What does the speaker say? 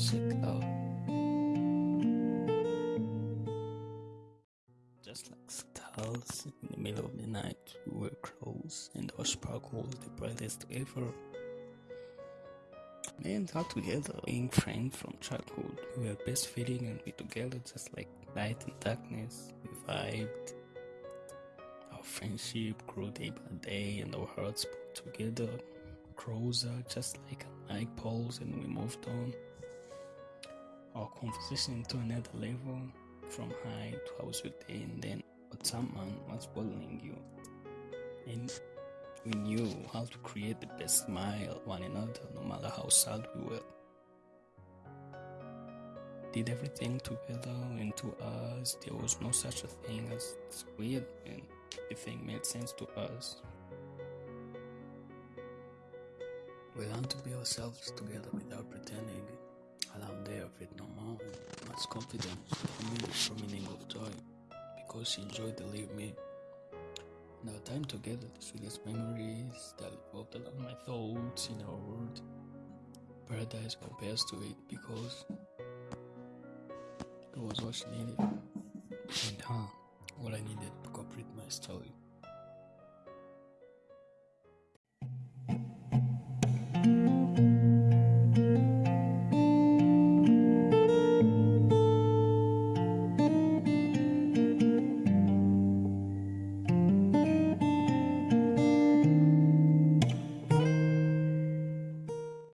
Just like stars in the middle of the night, we were close and our sparkle was the brightest ever. Me and her together, being friends from childhood, we were best fitting and we together just like light and darkness. We vibed. Our friendship grew day by day and our hearts pulled together closer, just like light poles, and we moved on. Our conversation to another level, from high to I was with and then but someone was bullying you. And we knew how to create the best smile one another no matter how sad we were. Did everything together and to us there was no such a thing as weird and everything made sense to us. We learned to be ourselves together without pretending. Much confidence, the meaning of joy because she enjoyed the leave me. And our time together, the sweetest memories that evolved my thoughts in our world. Paradise compares to it because it was what she needed and her what I needed to complete my story.